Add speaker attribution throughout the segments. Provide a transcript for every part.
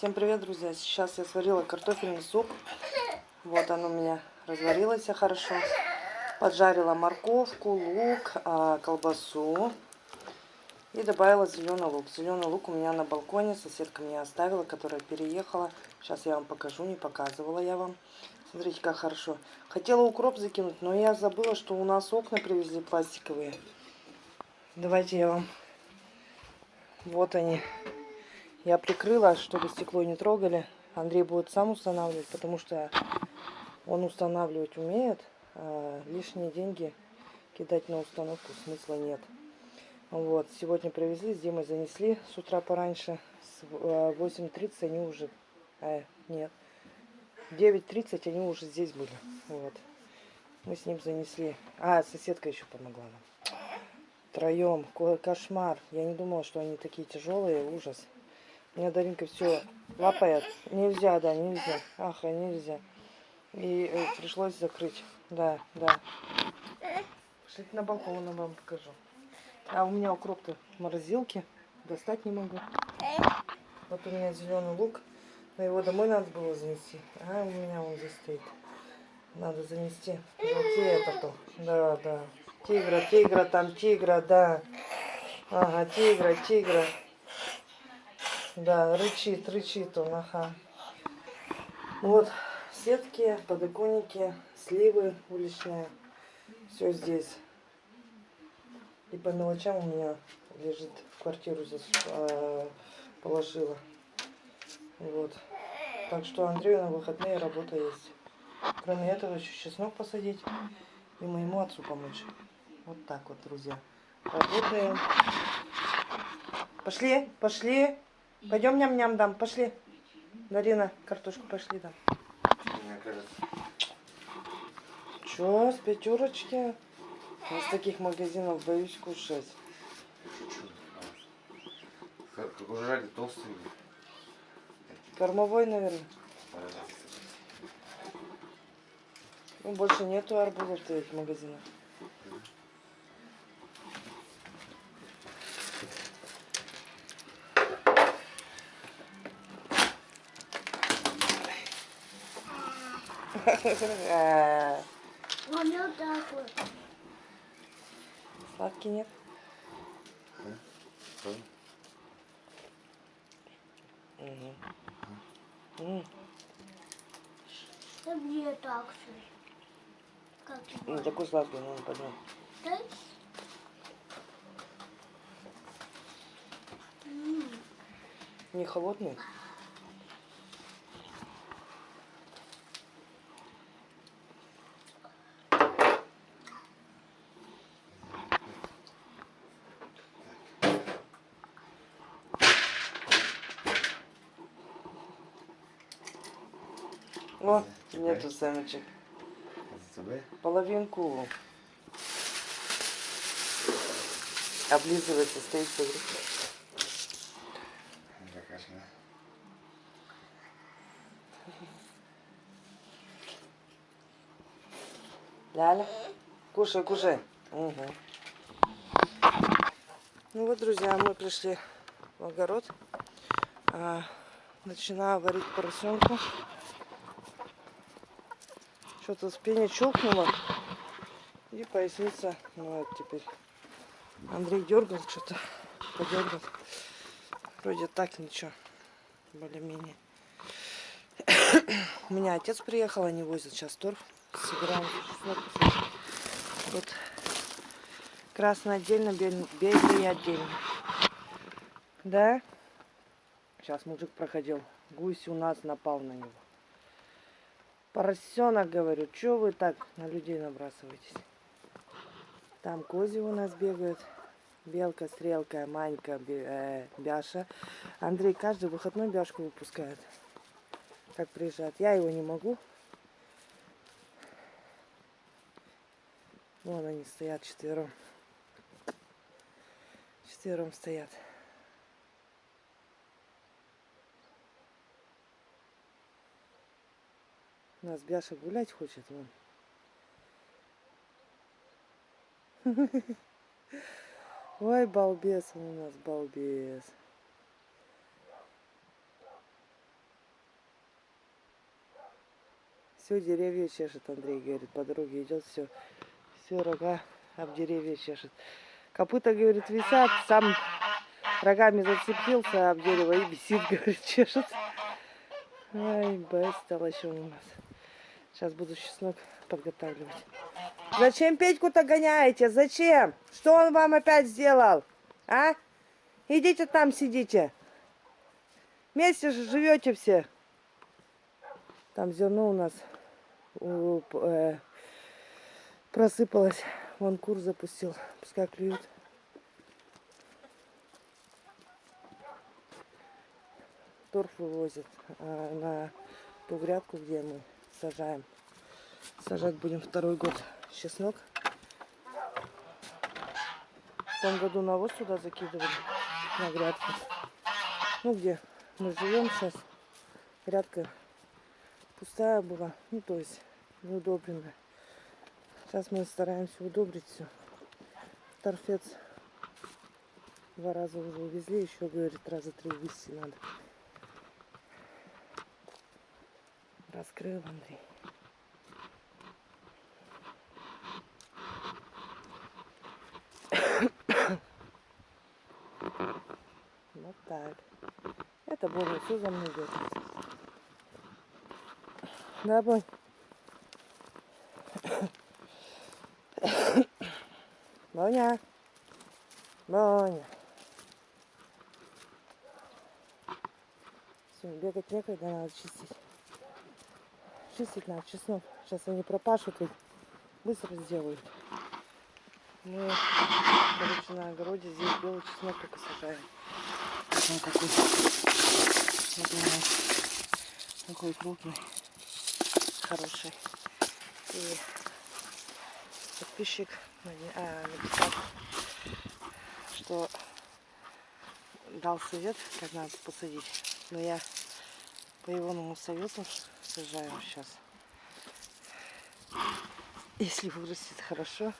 Speaker 1: Всем привет, друзья! Сейчас я сварила картофельный суп. Вот он у меня разварилось хорошо. Поджарила морковку, лук, а, колбасу. И добавила зеленый лук. Зеленый лук у меня на балконе. Соседка мне оставила, которая переехала. Сейчас я вам покажу, не показывала я вам. Смотрите, как хорошо. Хотела укроп закинуть, но я забыла, что у нас окна привезли пластиковые. Давайте я вам... Вот они. Я прикрыла, чтобы стекло не трогали. Андрей будет сам устанавливать, потому что он устанавливать умеет. А лишние деньги кидать на установку смысла нет. Вот, сегодня привезли, с Димой занесли с утра пораньше. С 8.30 а, они уже... Э, нет. 9.30 они уже здесь были. Вот. Мы с ним занесли. А, соседка еще помогла нам. Троем. Кошмар. Я не думала, что они такие тяжелые. Ужас. Меня Даринка все лапает. Нельзя, да, нельзя. Ах, нельзя. И э, пришлось закрыть. Да, да. Пошлите на балкон, я вам покажу. А у меня укроп-то в морозилке. Достать не могу. Вот у меня зеленый лук. Но его домой надо было занести. А у меня он здесь стоит. Надо занести. Желтее это-то. Да, да. Тигра, тигра, там тигра, да. Ага, тигра, тигра. Да, рычит, рычит он, ага. Вот, сетки, подоконники, сливы уличные. Все здесь. И по мелочам у меня лежит в квартиру здесь э, положила. Вот. Так что Андрею на выходные работа есть. Кроме этого, еще чеснок посадить и моему отцу помочь. Вот так вот, друзья. Работаем. Пошли, пошли. Пойдем ням-ням дам, пошли. Дарина, картошку пошли дам. Че, с пятерочки? Из таких магазинов боюсь кушать.
Speaker 2: Как уже толстый.
Speaker 1: Кормовой, наверное. Ну, больше нету арбузов в этих магазинах.
Speaker 3: Он вот такой.
Speaker 1: Сладкий нет? Угу.
Speaker 3: Да мне так же.
Speaker 1: Ну, такой сладкий, ну.
Speaker 3: Да?
Speaker 1: Не холодный? О, нету семечек. Половинку. Облизывается, стоит, смотри. Ляля, кушай, кушай. Угу. Ну вот, друзья, мы пришли в огород. А, начинаю варить поросенку. Что-то спине чухнуло. И поясница, ну вот теперь. Андрей дергал что-то, подергал. Вроде так ничего, более-менее. У меня отец приехал, они возят сейчас торф. Собираем Вот красный отдельно, белый отдельно. Да? Сейчас мужик проходил. Гусь у нас напал на него. Поросенок, говорю, что вы так на людей набрасываетесь? Там кози у нас бегают. Белка, стрелка, манька, э, бяша. Андрей каждый выходной бяшку выпускает. Как приезжает. Я его не могу. Вон они стоят четвером. Четвером стоят. У нас Бяша гулять хочет, вон. Ой, балбес он у нас, балбес. Все деревья чешет, Андрей говорит, по дороге идет, все, все рога об деревья чешет. Копыта, говорит, висят, сам рогами зацепился об дерево и бесит, говорит, чешет. Ай, стало еще у нас. Сейчас буду чеснок подготавливать. Зачем Петьку-то гоняете? Зачем? Что он вам опять сделал? А? Идите там сидите. Вместе же живете все. Там зерно у нас э, просыпалось. Вон кур запустил. Пускай клюют. Торф вывозят а, на ту грядку, где мы сажаем. Сажать будем второй год чеснок. В том году навоз туда закидывали на грядку. Ну, где мы живем сейчас, грядка пустая была, ну, то есть неудобренная. Сейчас мы стараемся удобрить все. Торфец два раза уже увезли, еще, говорит, раза три увезти надо. Раскрыл Андрей. Вот так. Это Боня все за мной идет. Да, Бонь? Боня. Боня. Все, бегать некогда, надо чистить. Чистить надо, чеснок. Сейчас они пропашут и быстро сделают. Мы, короче, на огороде здесь белый чеснок только сажаем. Он такой. Вот он такой крупный, хороший. И подписчик а, написал, что дал совет, как надо посадить. Но я по его совету сажаю сейчас. Если вырастет хорошо,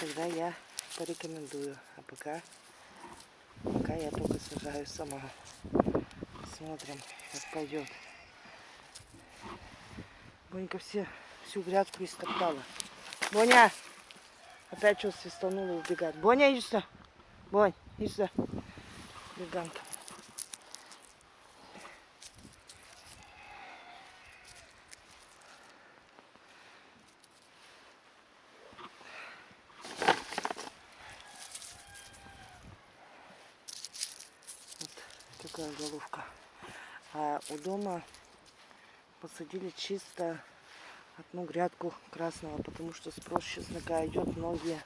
Speaker 1: тогда я порекомендую. А пока, пока я только сажаю сама. Смотрим, как пойдет. Бонька все, всю грядку истоптала. Боня! Опять что свистанула и убегает. Боня, иди сюда. Бонь, иди сюда. Беганка. Вот такая головка. А у дома посадили чисто одну грядку красного, потому что спрос чеснока идет. Многие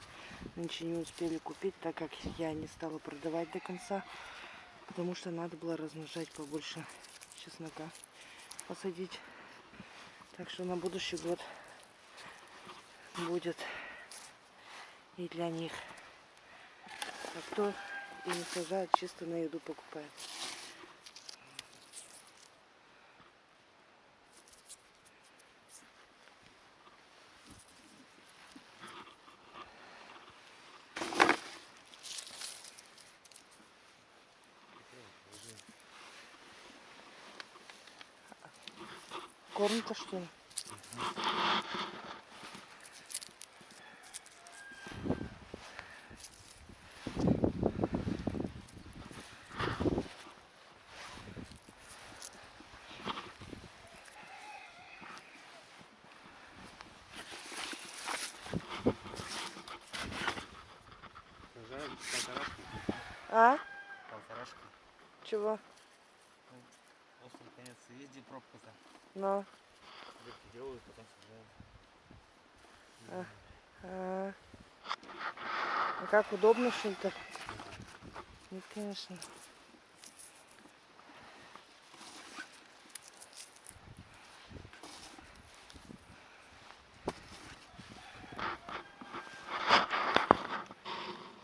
Speaker 1: нынче не успели купить, так как я не стала продавать до конца, потому что надо было размножать побольше чеснока, посадить. Так что на будущий год будет и для них. А кто и не сажает, чисто на еду покупает. Корм-то что ли? А?
Speaker 2: Полторашку.
Speaker 1: Чего?
Speaker 2: Острый конец. Везде пробка-то.
Speaker 1: Ну.
Speaker 2: Дырки делают, потом сажаем.
Speaker 1: А, а как удобно, так? Нет, конечно.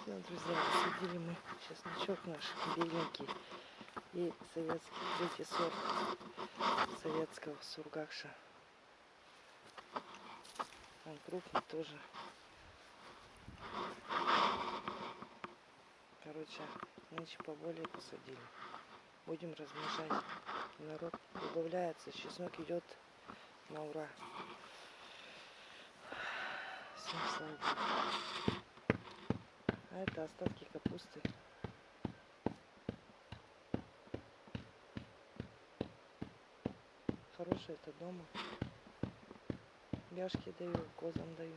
Speaker 1: Все, друзья, посадили мы чесночок наш беленький и советский третий сорт советского сургакша. Он крупный тоже. Короче, нынче поболее посадили. Будем размножать. Народ добавляется. Чеснок идет на ура. Всем слава. А это остатки капусты. Хорошие это дома. Бяшки даю, козам даю.